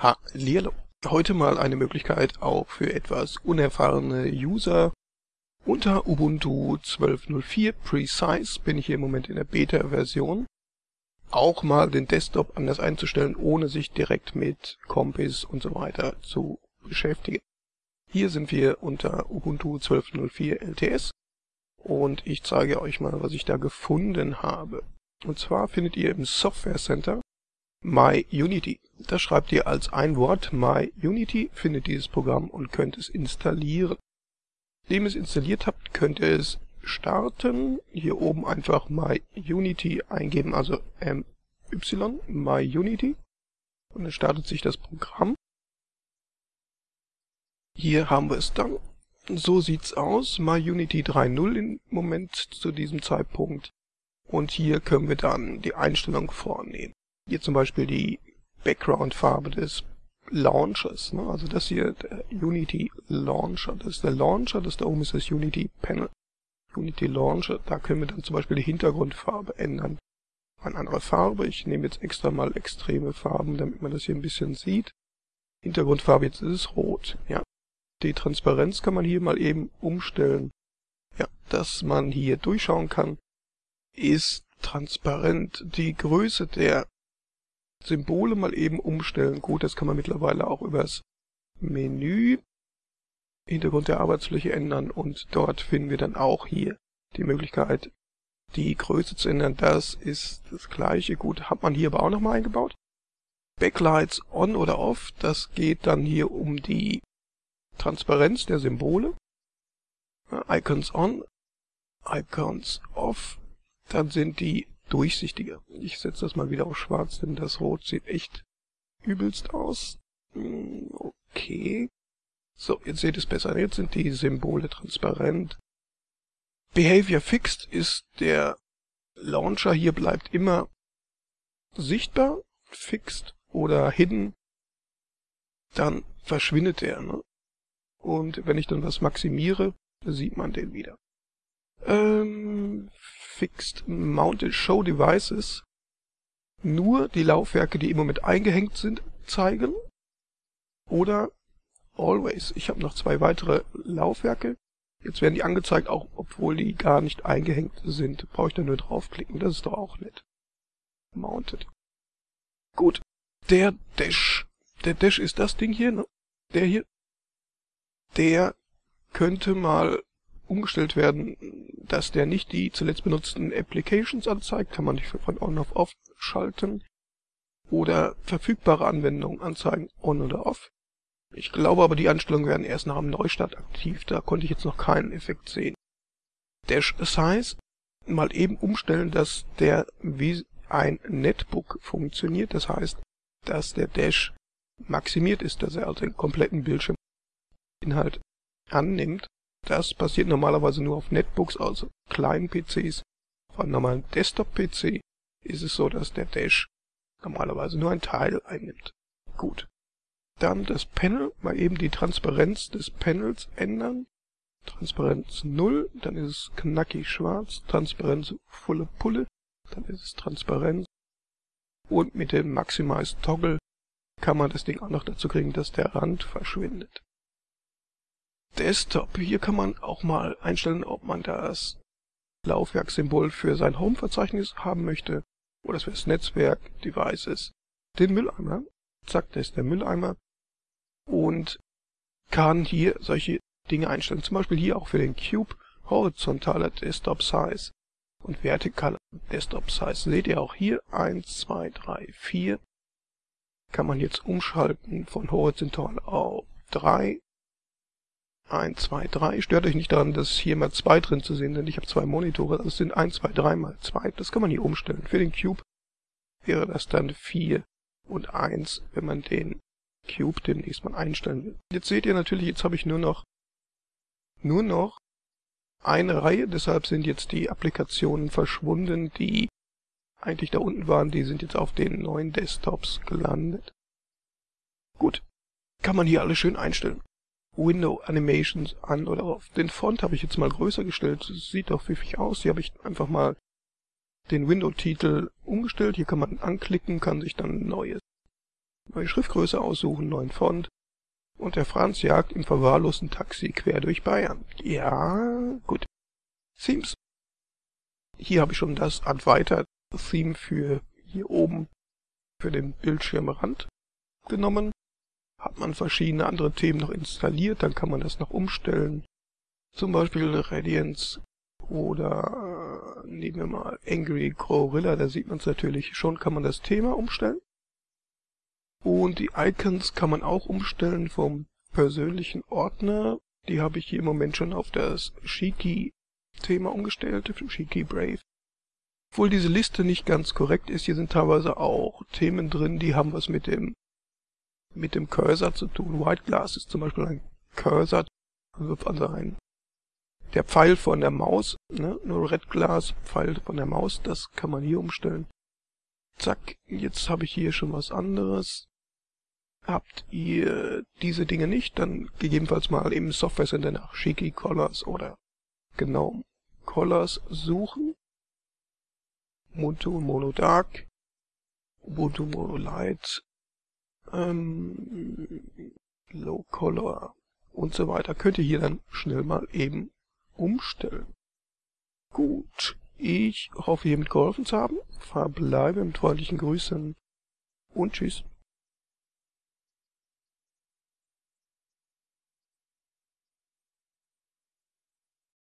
Hallihallo. Heute mal eine Möglichkeit auch für etwas unerfahrene User. Unter Ubuntu 12.04 Precise bin ich hier im Moment in der Beta-Version. Auch mal den Desktop anders einzustellen, ohne sich direkt mit Kompis und so weiter zu beschäftigen. Hier sind wir unter Ubuntu 12.04 LTS und ich zeige euch mal, was ich da gefunden habe. Und zwar findet ihr im Software Center MyUnity. Das schreibt ihr als ein Wort MyUnity, findet dieses Programm und könnt es installieren. Nachdem ihr es installiert habt, könnt ihr es starten. Hier oben einfach MyUnity eingeben, also MY, MyUnity. Und dann startet sich das Programm. Hier haben wir es dann. So sieht's aus. MyUnity 3.0 im Moment zu diesem Zeitpunkt. Und hier können wir dann die Einstellung vornehmen. Hier zum Beispiel die Background-Farbe des Launchers. Ne? Also das hier, der Unity Launcher. Das ist der Launcher, das da oben ist das Unity Panel. Unity Launcher, da können wir dann zum Beispiel die Hintergrundfarbe ändern. Eine andere Farbe. Ich nehme jetzt extra mal extreme Farben, damit man das hier ein bisschen sieht. Hintergrundfarbe, jetzt ist es rot. Ja. Die Transparenz kann man hier mal eben umstellen. Ja, dass man hier durchschauen kann, ist transparent. Die Größe der Symbole mal eben umstellen. Gut, das kann man mittlerweile auch übers Menü Hintergrund der Arbeitsfläche ändern und dort finden wir dann auch hier die Möglichkeit, die Größe zu ändern. Das ist das gleiche. Gut, hat man hier aber auch nochmal eingebaut. Backlights on oder off, das geht dann hier um die Transparenz der Symbole. Icons on, Icons off, dann sind die durchsichtiger. Ich setze das mal wieder auf schwarz, denn das Rot sieht echt übelst aus. Hm, okay. So, jetzt seht ihr es besser. Jetzt sind die Symbole transparent. Behavior Fixed ist der Launcher. Hier bleibt immer sichtbar, fixed oder hidden. Dann verschwindet er. Ne? Und wenn ich dann was maximiere, sieht man den wieder. Ähm, Fixed Mounted Show Devices nur die Laufwerke, die im Moment eingehängt sind, zeigen. Oder Always. Ich habe noch zwei weitere Laufwerke. Jetzt werden die angezeigt, auch obwohl die gar nicht eingehängt sind. Brauche ich da nur draufklicken. Das ist doch auch nett. Mounted. Gut. Der Dash. Der Dash ist das Ding hier, ne? Der hier. Der könnte mal umgestellt werden, dass der nicht die zuletzt benutzten Applications anzeigt, kann man nicht von On auf Off schalten. Oder verfügbare Anwendungen anzeigen, On oder Off. Ich glaube aber, die Einstellungen werden erst nach einem Neustart aktiv, da konnte ich jetzt noch keinen Effekt sehen. Dash Size mal eben umstellen, dass der wie ein Netbook funktioniert, das heißt, dass der Dash maximiert ist, dass er also den kompletten Bildschirminhalt annimmt das passiert normalerweise nur auf Netbooks, also kleinen PCs. Auf einem normalen Desktop-PC ist es so, dass der Dash normalerweise nur ein Teil einnimmt. Gut. Dann das Panel, mal eben die Transparenz des Panels ändern. Transparenz 0, dann ist es knackig schwarz. Transparenz volle Pulle, dann ist es Transparenz. Und mit dem Maximize Toggle kann man das Ding auch noch dazu kriegen, dass der Rand verschwindet. Desktop. Hier kann man auch mal einstellen, ob man das Laufwerkssymbol für sein Home-Verzeichnis haben möchte oder für das Netzwerk, Devices, den Mülleimer. Zack, das ist der Mülleimer. Und kann hier solche Dinge einstellen. Zum Beispiel hier auch für den Cube horizontaler Desktop Size und vertikaler Desktop Size. Seht ihr auch hier 1, 2, 3, 4. Kann man jetzt umschalten von horizontal auf 3 1, 2, 3. Stört euch nicht daran, dass hier mal 2 drin zu sehen sind. Ich habe zwei Monitore. Das sind 1, 2, 3 mal 2. Das kann man hier umstellen. Für den Cube wäre das dann 4 und 1, wenn man den Cube demnächst mal einstellen will. Jetzt seht ihr natürlich, jetzt habe ich nur noch nur noch eine Reihe. Deshalb sind jetzt die Applikationen verschwunden, die eigentlich da unten waren. Die sind jetzt auf den neuen Desktops gelandet. Gut. Kann man hier alles schön einstellen. Window Animations an oder auf. Den Font habe ich jetzt mal größer gestellt. Sieht doch pfiffig aus. Hier habe ich einfach mal den Window-Titel umgestellt. Hier kann man anklicken, kann sich dann ein neues neue Schriftgröße aussuchen, neuen Font. Und der Franz jagt im verwahrlosten Taxi quer durch Bayern. Ja, gut. Themes. Hier habe ich schon das Adweiter Theme für hier oben für den Bildschirmrand genommen. Hat man verschiedene andere Themen noch installiert, dann kann man das noch umstellen. Zum Beispiel Radiance oder äh, nehmen wir mal Angry Gorilla, da sieht man es natürlich schon, kann man das Thema umstellen. Und die Icons kann man auch umstellen vom persönlichen Ordner. Die habe ich hier im Moment schon auf das Shiki-Thema umgestellt, Shiki Brave. Obwohl diese Liste nicht ganz korrekt ist, hier sind teilweise auch Themen drin, die haben was mit dem mit dem Cursor zu tun. White Glass ist zum Beispiel ein Cursor, also ein der Pfeil von der Maus, ne? nur Red Glass, Pfeil von der Maus, das kann man hier umstellen. Zack, jetzt habe ich hier schon was anderes. Habt ihr diese Dinge nicht, dann gegebenenfalls mal im Software Center nach Shiki Colors oder genau Colors suchen. Ubuntu Mono Dark, Ubuntu Mono Light, ähm, Low Color und so weiter. Könnt ihr hier dann schnell mal eben umstellen. Gut, ich hoffe hiermit geholfen zu haben. Verbleibe mit freundlichen Grüßen und tschüss.